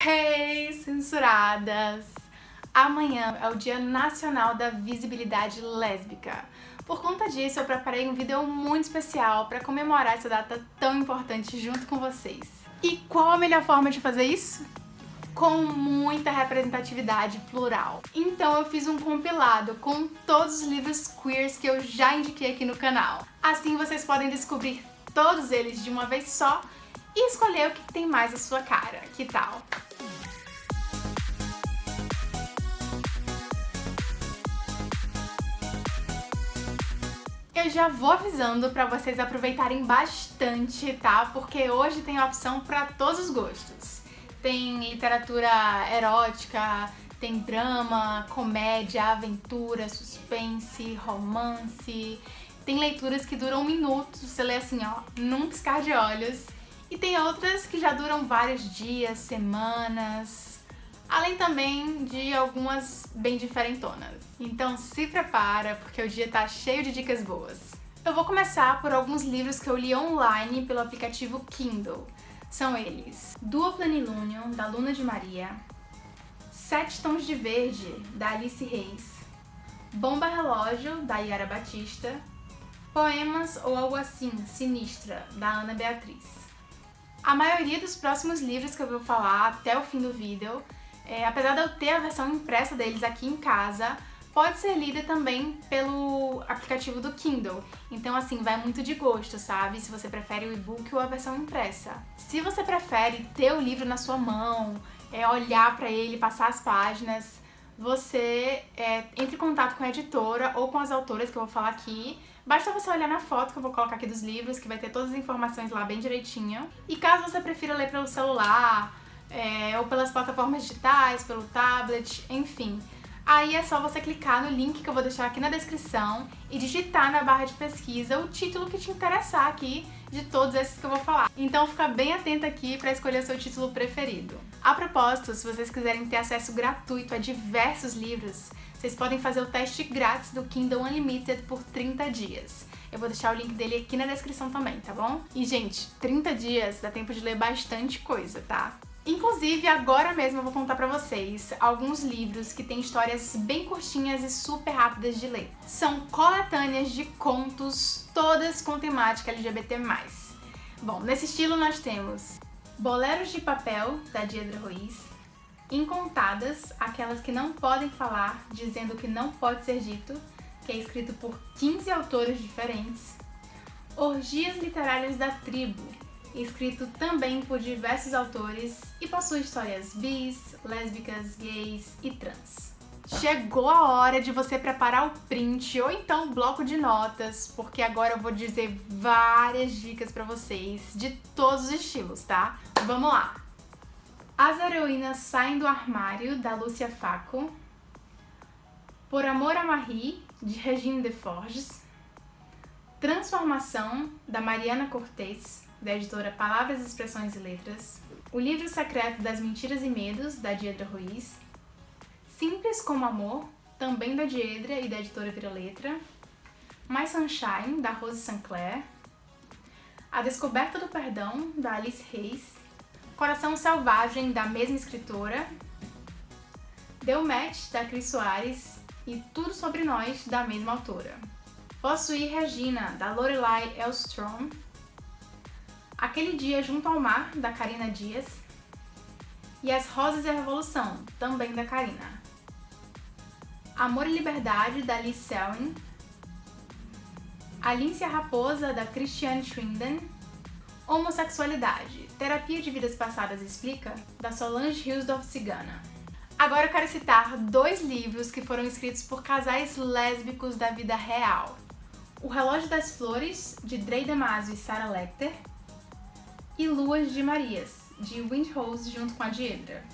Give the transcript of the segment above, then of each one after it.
Hey, censuradas! Amanhã é o Dia Nacional da Visibilidade Lésbica. Por conta disso, eu preparei um vídeo muito especial para comemorar essa data tão importante junto com vocês. E qual a melhor forma de fazer isso? Com muita representatividade plural. Então eu fiz um compilado com todos os livros queers que eu já indiquei aqui no canal. Assim vocês podem descobrir todos eles de uma vez só e escolher o que tem mais a sua cara. Que tal? Eu já vou avisando pra vocês aproveitarem bastante, tá? Porque hoje tem opção pra todos os gostos. Tem literatura erótica, tem drama, comédia, aventura, suspense, romance. Tem leituras que duram minutos, você lê assim, ó, num piscar de olhos. E tem outras que já duram vários dias, semanas, além também de algumas bem diferentonas. Então se prepara, porque o dia tá cheio de dicas boas. Eu vou começar por alguns livros que eu li online pelo aplicativo Kindle. São eles Duo Planilunium, da Luna de Maria, Sete Tons de Verde, da Alice Reis, Bomba Relógio, da Yara Batista, Poemas ou Algo Assim, Sinistra, da Ana Beatriz. A maioria dos próximos livros que eu vou falar até o fim do vídeo, é, apesar de eu ter a versão impressa deles aqui em casa, pode ser lida também pelo aplicativo do Kindle. Então assim, vai muito de gosto, sabe? Se você prefere o e-book ou a versão impressa. Se você prefere ter o livro na sua mão, é, olhar para ele, passar as páginas, você é, entre em contato com a editora ou com as autoras que eu vou falar aqui. Basta você olhar na foto que eu vou colocar aqui dos livros, que vai ter todas as informações lá bem direitinho. E caso você prefira ler pelo celular, é, ou pelas plataformas digitais, pelo tablet, enfim, Aí é só você clicar no link que eu vou deixar aqui na descrição e digitar na barra de pesquisa o título que te interessar aqui de todos esses que eu vou falar. Então fica bem atenta aqui para escolher o seu título preferido. A propósito, se vocês quiserem ter acesso gratuito a diversos livros, vocês podem fazer o teste grátis do Kindle Unlimited por 30 dias. Eu vou deixar o link dele aqui na descrição também, tá bom? E, gente, 30 dias dá tempo de ler bastante coisa, tá? Inclusive, agora mesmo eu voo contar pra vocês alguns livros que têm histórias bem curtinhas e super rápidas de ler. São coletâneas de contos, todas com temática LGBT+. Bom, nesse estilo nós temos Boleros de Papel, da Diedra Ruiz, Incontadas, aquelas que não podem falar, dizendo o que não pode ser dito, que é escrito por 15 autores diferentes, Orgias Literárias da Tribo, escrito também por diversos autores e possui histórias bis, lésbicas, gays e trans. Chegou a hora de você preparar o print ou então o bloco de notas, porque agora eu vou dizer várias dicas pra vocês de todos os estilos, tá? Vamos lá! As heroínas saem do armário, da Lúcia Faco. Por Amor a Marie, de Regine Deforges. Transformação, da Mariana Cortez da editora Palavras, Expressões e Letras, O Livro Secreto das Mentiras e Medos, da Diedra Ruiz, Simples como Amor, também da Diedra e da editora Vira Letra, My Sunshine, da Rose Sinclair, A Descoberta do Perdão, da Alice Reis, Coração Selvagem, da mesma escritora, Deu Match, da Cris Soares e Tudo Sobre Nós, da mesma autora. Possuir Regina, da Lorelai Elstrom, Aquele Dia Junto ao Mar, da Karina Dias, e As Rosas e a Revolução, também da Karina. Amor e Liberdade, da Liz Selwyn, A Lince a Raposa, da Christiane Schwinden, Homossexualidade, Terapia de Vidas Passadas Explica, da Solange Hilsdorf Cigana. Agora eu quero citar dois livros que foram escritos por casais lésbicos da vida real. O Relógio das Flores, de Drey Damasio e Sarah Lecter, e Luas de Marias, de Windrose junto com a Diedra.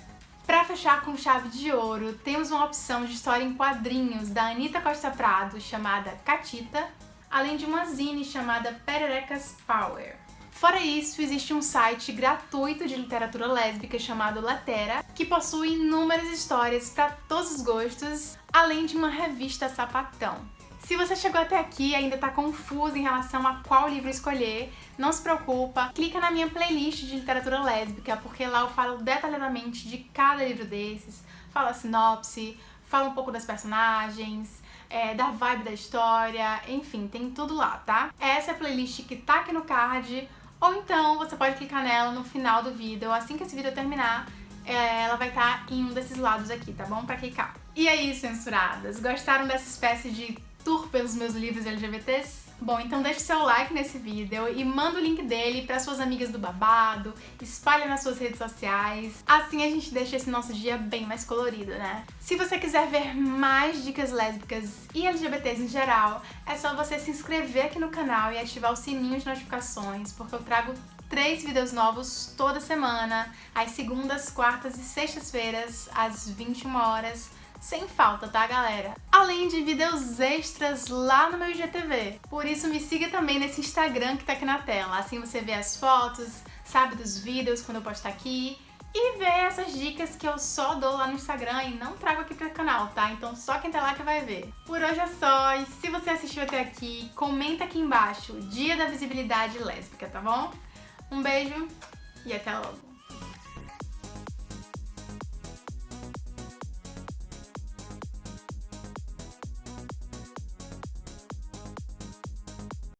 Para fechar com chave de ouro, temos uma opção de história em quadrinhos da Anitta Costa Prado, chamada Catita, além de uma zine chamada Pererecas Power. Fora isso, existe um site gratuito de literatura lésbica chamado Latera, que possui inúmeras histórias para todos os gostos, além de uma revista sapatão. Se você chegou até aqui e ainda tá confuso em relação a qual livro escolher, não se preocupa, clica na minha playlist de literatura lésbica, porque lá eu falo detalhadamente de cada livro desses, falo a sinopse, falo um pouco das personagens, é, da vibe da história, enfim, tem tudo lá, tá? Essa é a playlist que tá aqui no card, ou então você pode clicar nela no final do vídeo, assim que esse vídeo terminar, é, ela vai estar tá em um desses lados aqui, tá bom? Pra clicar. E aí, censuradas, gostaram dessa espécie de tour pelos meus livros LGBTs? Bom, então deixe seu like nesse vídeo e manda o link dele para suas amigas do babado, espalha nas suas redes sociais, assim a gente deixa esse nosso dia bem mais colorido, né? Se você quiser ver mais dicas lésbicas e LGBTs em geral, é só você se inscrever aqui no canal e ativar o sininho de notificações, porque eu trago três vídeos novos toda semana, às segundas, quartas e sextas-feiras, às 21 horas, sem falta, tá, galera? Além de vídeos extras lá no meu IGTV. Por isso me siga também nesse Instagram que tá aqui na tela. Assim você vê as fotos, sabe dos vídeos quando eu postar aqui e vê essas dicas que eu só dou lá no Instagram e não trago aqui pro canal, tá? Então só quem tá lá que vai ver. Por hoje é só, e se você assistiu até aqui, comenta aqui embaixo Dia da Visibilidade Lésbica, tá bom? Um beijo e até logo!